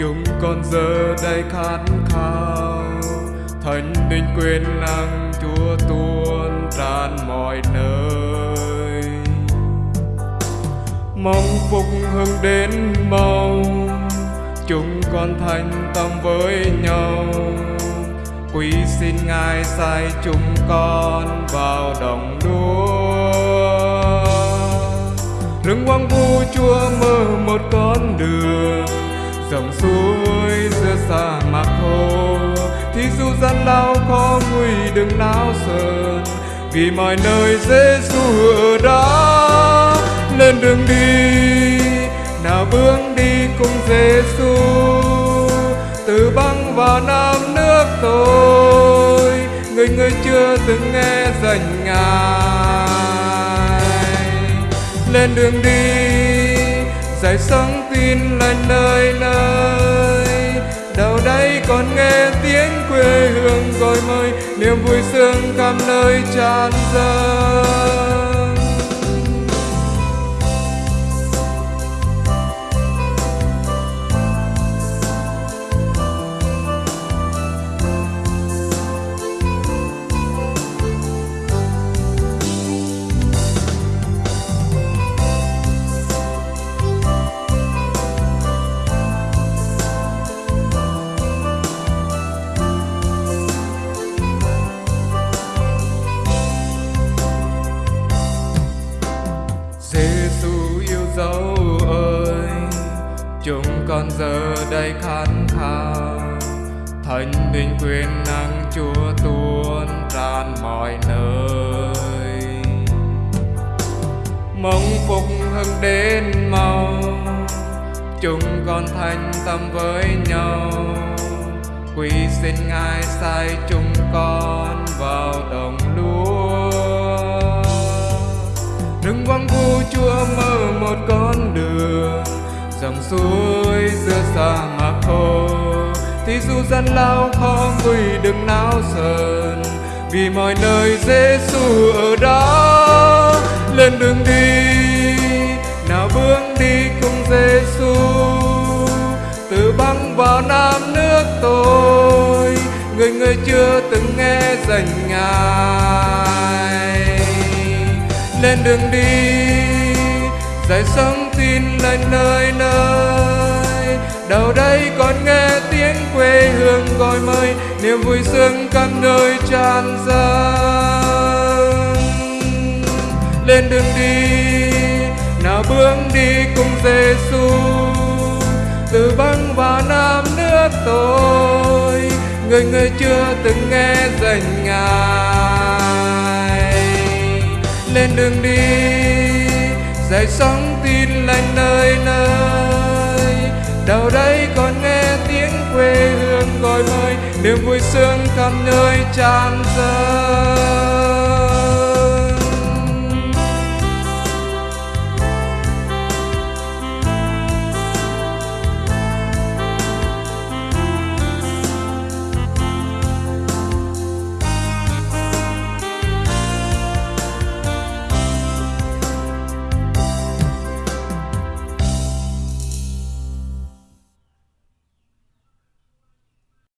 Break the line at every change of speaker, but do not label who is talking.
chúng con giờ đây khát khao. Thánh linh quyền năng chúa tuôn tràn mọi nơi. Mong phục hưng đến mau. Chúng con thành tâm với nhau. Quý xin ngài sai chúng con vào đồng đua rừng hoang vu chúa mở một con đường dòng suối giữa sa mạc khô thì dù gian lao khó nguy đừng nao sờn, vì mọi nơi Giêsu ở đó lên đường đi, nào bước đi cùng Giêsu từ băng vào nam nước tôi, người người chưa từng nghe danh ngài. Lên đường đi dạy sáng tin lành nơi nơi. Đâu đây còn nghe tiếng quê hương gọi mời. Niềm vui sướng khắp nơi tràn dâng con giờ đây khát khao thánh linh quyền năng chúa tuôn tràn mọi nơi. Mong phục hưng đến mau, chúng con thành tâm với nhau. Quý xin ngài sai chúng con vào đồng lúa. Đừng quăng vu chúa mở một con đường dòng suối giữa sa mạc khô, thì dù gian lao khó nguy đừng nao sờn, vì mọi nơi Giêsu ở đó. Lên đường đi, nào bước đi cùng Giêsu từ băng vào nam nước tôi, người người chưa từng nghe dành ngài. Lên đường đi dạy sống tin lên nơi nơi. Đâu đây còn nghe tiếng quê hương gọi mời niềm vui sướng khắp nơi tràn dâng. Lên đường đi, nào bước đi cùng Giêsu từ băng và nam nước tôi người người chưa từng nghe danh ngài. Lên đường đi dậy sóng tin lành nơi nơi. Đâu đây còn nghe tiếng quê hương gọi mời, niềm vui sướng khắp nơi tràn dâng